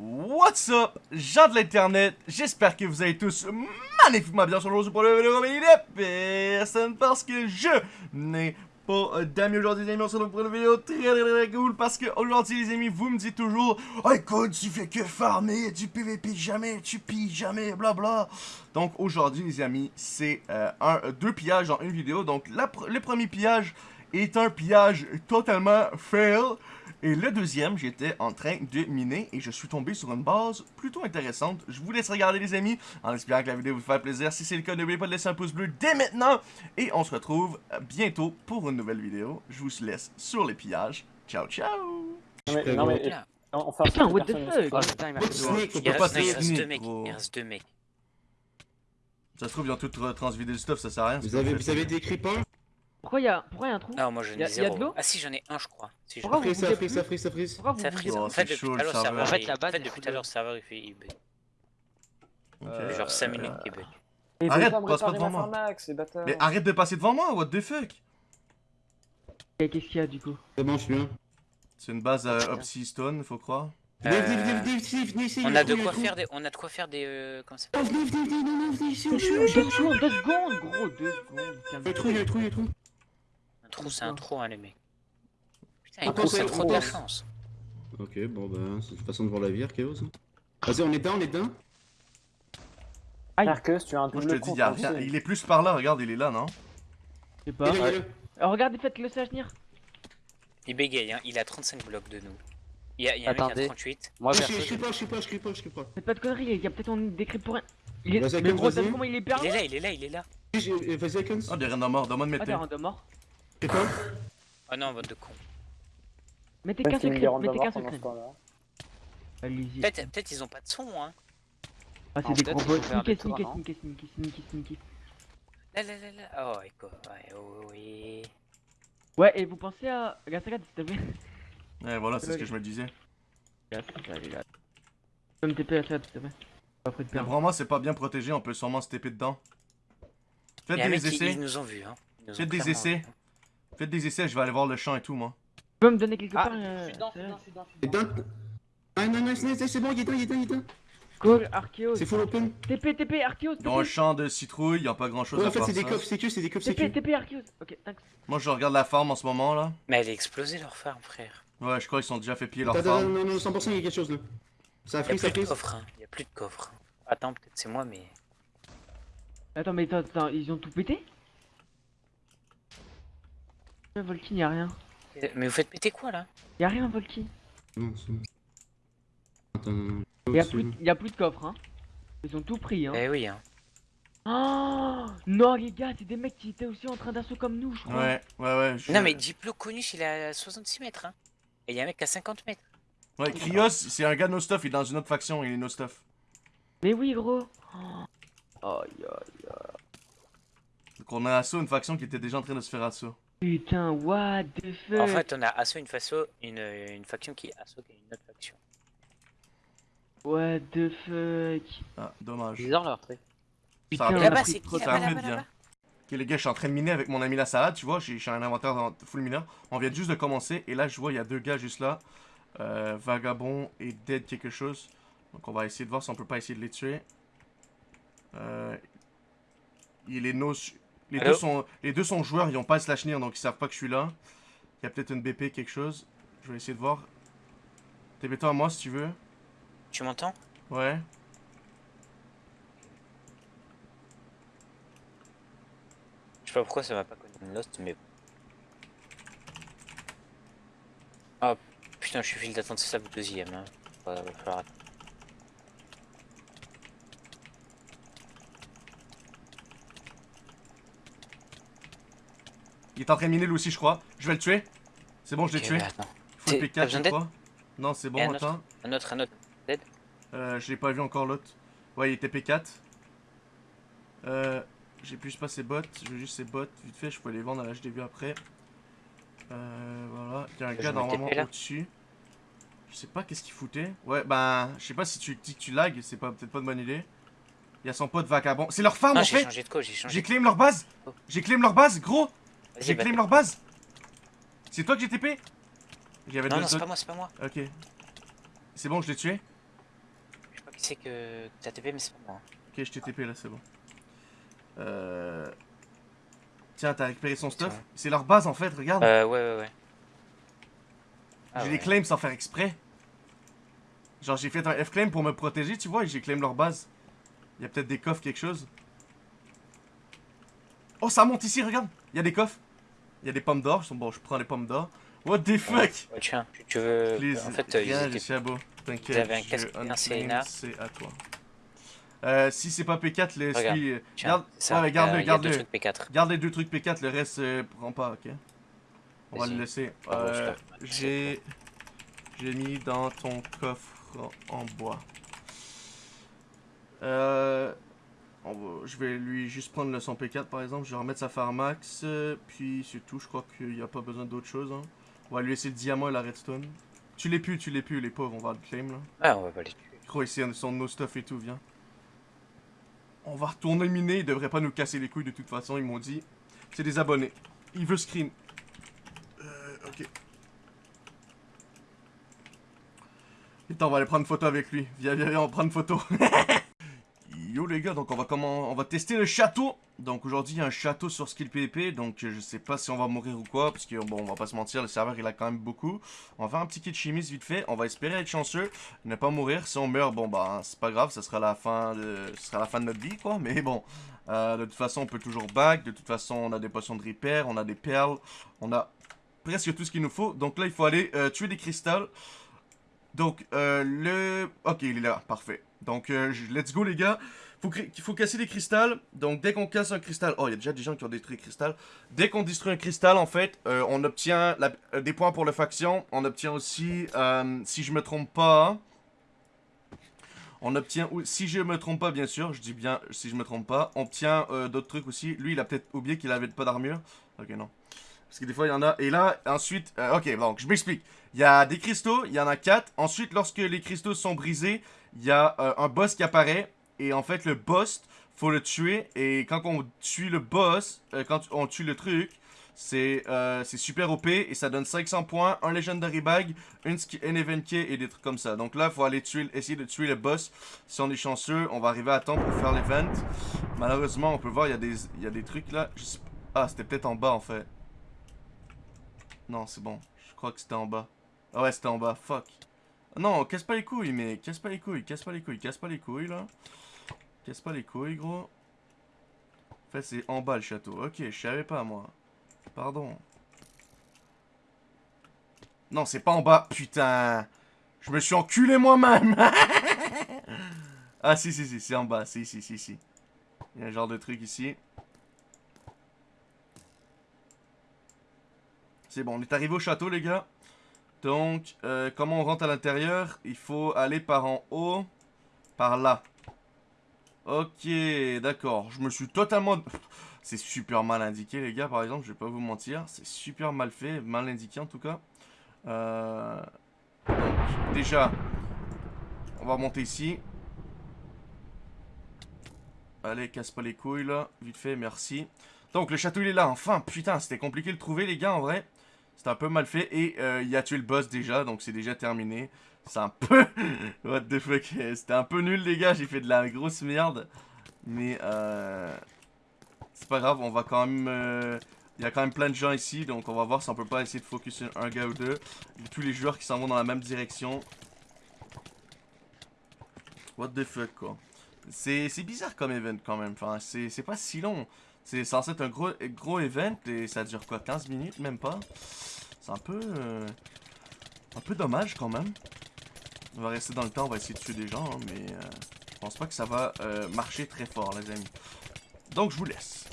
What's up, gens de l'internet, j'espère que vous allez tous magnifiquement bien sur le pour le vidéo personne parce que je n'ai pas d'amis aujourd'hui les amis, on se retrouve pour une vidéo très très très cool. Parce que aujourd'hui les amis, vous me dites toujours Oh écoute, tu fais que farmer, tu PVP jamais, tu pilles jamais, bla bla Donc aujourd'hui les amis, c'est euh, un, deux pillages dans une vidéo, donc le premier pillage est un pillage totalement fail et le deuxième, j'étais en train de miner et je suis tombé sur une base plutôt intéressante. Je vous laisse regarder les amis, en espérant que la vidéo vous fasse plaisir. Si c'est le cas, n'oubliez pas de laisser un pouce bleu dès maintenant. Et on se retrouve bientôt pour une nouvelle vidéo. Je vous laisse sur les pillages. Ciao, ciao! Non mais, non mais, on fait un Putain, what the fuck? il fait reste deux mecs, il reste deux mecs. Ça se trouve, ils ont tout transvidé du stuff, ça sert à rien. Vous avez, vous avez des creepers Pourquoi y'a pourquoi y a un trou Non, moi je Y n'ai a- y a zéro. de l'eau Ah si, j'en ai un, je crois. Si, je Pourquoi vous Frise, ça frise, ça frise, ça frise. Ça frise. Oh, En fait, depuis chaud, tout à le l'heure, le serveur. En fait, il- la base, En fait, elle depuis tout à l'heure, le serveur il fait. il bug. Genre 5 minutes qu'il bug. Arrête, passe pas devant moi. Mais arrête de passer devant moi, what the fuck? Et Qu'est-ce qu'il y a du coup C'est bon, je suis bien. C'est une base à Opsy Stone, faut croire. Venez, venez, Euh, venez, venez, venez, venez ici. On il y a de il y quoi faire des. On a de quoi faire des. euh, Comment ça Oh, Deux secondes, gros, deux secondes. Il y a un trou, il y a un trou, il y a un trou. Un trou, c'est un trou, hein, les mecs. Putain, On il pense c'est à- trop on de la chance. Ok, bon bah, c'est une façon de voir la vie, hein. Vas-y, on est dedans, on est dedans. Aïe, Arceus, tu as un Moi, je double te dis, compte y a aussi. rien. Il est plus par là, regarde, il est là, non? je sais pas. Là. Alors, regardez, faites le sage venir. Il bégaye, hein. Il a 35 blocs de nous. Il y a, il y a un mec qui Attendez. a 38. Moi, Je perso, je crie pas, je crie pas, je crie pas, je crie pas. Faites pas de conneries, il y a peut-être on décrit pour rien. Il est. Vas-y, Mais gros, vas-y. comment il est hyper Il est là, il est là, il est là. J'ai- j'ai- Vas-y, Akons. Ah, des random morts, donne-moi de Ah, mettre mort. C'est quoi Oh non, vote de con. Mettez qu'un secret, mettez qu'un secret. Allez-y. Peut-être peut ils ont pas de son, hein. Ah, c'est des peut-être gros bots. des Sneaky, sneaky, sneaky, sneaky, sneaky, sneaky. Là, là, là, là. Oh, écho. Ouais, oh, oui. Ouais, et vous pensez à. Regarde, regarde, s'il te plaît? Ouais, voilà, c'est ce que je me disais. Regarde, allez, là. Tu peux me TP à ça, s'il te plaît. Après de Mais perdre. vraiment, c'est pas bien protégé, on peut sûrement se taper dedans. Faites des essais, ils nous ont vus, hein. Faites des essais. Faites des essais, je vais aller voir le champ et tout, moi. Tu peux me donner quelque Ah, part euh, je suis dedans, je suis dedans, je suis dedans. Ah non, non, c'est c'est bon, il est dedans, il est dedans, il est dedans. Cool, Archeos. C'est full open. TP, TP, Archeos, ont un TP. champ de citrouille, y a pas grand chose Ouais, à en fait, c'est des coffres sécu, c'est des coffres TP, sécu. TP, Archeos. Ok, thanks. Moi, je regarde la farm en ce moment, là. Mais elle a explosé leur farm, frère. Ouais, je crois qu'ils sont déjà fait piller leur farm. non, non, 100%, il y a quelque chose là. Ça a a frise, ça plus de frise. coffre, hein. Il y a plus de coffre. Attends, peut-être c'est moi, mais. Attends, mais attends, attends, ils ont tout pété? Volkin, y'a rien. Mais vous faites péter quoi là? Y'a rien, Volkin. Non, c'est bon. Attends, non, non. Y'a plus, y a plus de coffre, hein. Ils ont tout pris, hein. Eh oui, hein. Oh non, les gars, c'est des mecs qui étaient aussi en train d'assaut comme nous, je crois. Ouais, ouais, ouais. je- Non, mais Diplo Conus, il est à 66 mètres, hein. Et il y a un mec à 50 mètres. Ouais, Krios, c'est un gars no stuff, il est dans une autre faction, il est no stuff. Mais oui, gros. Oh, aïe, aïe. Donc on a assaut une faction qui était déjà en train de se faire assaut. Putain, what the fuck? En fait, on a Asso une façon, une, une faction qui est Asso qui est une autre faction. What the fuck? Ah, dommage. Bizarre leur truc. Ça Putain, a on a Là-bas, pris c'est trop bien. Ok les gars, je suis en train de miner avec mon ami la salade, tu vois, j'ai j'ai un inventaire dans full mineur. On vient juste de commencer et là je vois il y a deux gars juste là. Euh, Vagabond et Dead quelque chose. Donc on va essayer de voir si on peut pas essayer de les tuer. Euh, il est nos... les, deux sont... les deux sont joueurs, ils ont pas slash near donc ils savent pas que je suis là. Il y a peut-être une BP quelque chose. Je vais essayer de voir. TB-toi à moi si tu veux. Tu m'entends? Ouais. Je sais pas pourquoi ça va pas une Lost, mais. Oh putain, je suis file d'attente, c'est ça le deuxième. Hein. Va- va falloir Il est en train de miner lui aussi je crois. Je vais le tuer. C'est bon, je l'ai tué. bah, attends. Full T'es- t'as P4 besoin je crois. Non, c'est bon, autre attends. Un autre, un autre. Euh, je l'ai pas vu encore l'autre. Ouais, il était P4. Euh, j'ai plus pas ses bottes, je veux juste ses bottes. Vite fait, je peux les vendre à l'HDV après. Euh, voilà. Il y a un Je gars normalement au-dessus. Je sais pas qu'est-ce qu'il foutait. Ouais, ben, je sais pas si tu dis que tu lag, c'est pas peut-être pas une bonne idée. Il y a son pote vagabond. C'est leur farm Non, en j'ai fait de j'ai de claim leur base Oh. J'ai claim leur base, gros J'ai claim leur base C'est toi que j'ai TP Non, non, c'est pas moi, c'est pas moi. Ok. C'est bon, je l'ai tué qui c'est que t'as TP, mais c'est pas moi. Ok, je t'ai TP là, c'est bon. Euh... Tiens, t'as récupéré son stuff. C'est leur base en fait, regarde. Euh, ouais, ouais, ouais. Ah, j'ai ouais. les claims sans faire exprès. Genre, j'ai fait un F-claim pour me protéger, tu vois, et j'ai claim leur base. Il y a peut-être des coffres, quelque chose. Oh, ça monte ici, regarde. Il y a des coffres. Il y a des pommes d'or. Bon, je prends les pommes d'or. What the fuck? Ouais, tiens, tu, veux. Please, en fait, euh, ils rien, étaient- je. T'inquiète. Vous avez un je casque. C'est à toi. Euh, si c'est pas P4, laisse Regarde. Tiens, Garde, ouais, garde-le, euh, garde-le. trucs P4. Garde les deux trucs P4, le reste, euh, prends pas, ok? On va le laisser. Ah Euh, je J'ai. J'ai mis dans ton coffre en bois. Euh. On va- je vais lui juste prendre le son P4 par exemple. Je vais remettre sa Pharmax. euh, puis c'est tout. Je crois qu'il n'y a pas besoin d'autre chose. hein. On va lui laisser le diamant et la redstone. Tu l'es plus, tu l'es plus, les pauvres, on va le claim là. Ah, on va pas les tuer. Gros, ici, on sont nos stuff et tout, viens. On va retourner miner, ils devraient pas nous casser les couilles de toute façon, ils m'ont dit. C'est des abonnés. Il veut screen. Euh, ok. Attends, on va aller prendre une photo avec lui. Viens, viens, viens, on prend une photo. Les gars, donc on va comment on va tester le château. Donc aujourd'hui il y a un château sur skill PvP, donc je sais pas si on va mourir ou quoi, parce que bon on va pas se mentir, le serveur il a quand même beaucoup. On va faire un petit kit chimiste vite fait, on va espérer être chanceux, ne pas mourir. Si on meurt, bon bah c'est pas grave, ça sera la fin de, ce sera la fin de notre vie quoi. Mais bon, euh, de toute façon on peut toujours back, de toute façon on a des potions de repair, on a des perles, on a presque tout ce qu'il nous faut. Donc là il faut aller euh, tuer des cristals. Donc euh, le, ok il est là, parfait. Donc euh, let's go les gars. Faut cri- Il faut casser des cristals. Donc dès qu'on casse un cristal, oh il y a déjà des gens qui ont détruit un cristal. Dès qu'on détruit un cristal en fait, euh, on obtient des points pour la faction. On obtient aussi, si je me trompe pas, on obtient, si je me trompe pas bien sûr, je dis bien si je me trompe pas, on obtient d'autres trucs aussi. Lui il a peut-être oublié qu'il avait pas d'armure. Ok non. Parce que des fois il y en a. Et là ensuite, euh, ok donc je m'explique. Il y a des cristaux, il y en a 4. Ensuite lorsque les cristaux sont brisés, il y a euh, un boss qui apparaît. Et en fait le boss, faut le tuer. Et quand on tue le boss, euh, quand on tue le truc, c'est super OP et ça donne 500 points, un Legendary Bag, une, ski- un Event Key et des trucs comme ça. Donc là, faut aller tuer, essayer de tuer le boss. Si on est chanceux, on va arriver à temps pour faire l'event. Malheureusement, on peut voir, il y, a des- il y a des trucs là. Ah, c'était peut-être en bas en fait. Non, c'est bon. Je crois que c'était en bas. Ah ouais, c'était en bas. Fuck. Non, casse pas les couilles, mais casse pas les couilles, casse pas les couilles, casse pas les couilles là. Casse pas les couilles, gros. En fait, c'est en bas le château. Ok, je savais pas moi. Pardon. Non, c'est pas en bas. Putain. Je me suis enculé moi-même. ah, si, si, si, c'est en bas. Si, si, si, si. Il y a un genre de truc ici. C'est bon, on est arrivé au château, les gars. Donc, euh, comment on rentre à l'intérieur? Il faut aller par en haut. Par là. Ok, d'accord. Je me suis totalement... C'est super mal indiqué, les gars, par exemple. Je vais pas vous mentir. C'est super mal fait. Mal indiqué, en tout cas. Euh... Donc, déjà, on va monter ici. Allez, casse pas les couilles, là. Vite fait, merci. Donc, le château, il est là. Enfin, putain, c'était compliqué de le trouver, les gars, en vrai. C'était un peu mal fait. Et euh, il a tué le boss, déjà. Donc, c'est déjà terminé. C'est un peu... What the fuck C'était un peu nul, les gars. J'ai fait de la grosse merde. Mais, euh... C'est pas grave, on va quand même... euh, Il y a quand même plein de gens ici, donc on va voir si on peut pas essayer de focus sur un gars ou deux. Tous les joueurs qui s'en vont dans la même direction. What the fuck, quoi. C'est bizarre comme event, quand même. Enfin, c'est c'est pas si long. C'est censé être un gros, gros event, et ça dure quoi, 15 minutes, même pas C'est un peu... euh, Un peu dommage, quand même. On va rester dans le temps, on va essayer de tuer des gens, hein, mais... euh, je pense pas que ça va euh, marcher très fort, les amis. Donc, je vous laisse.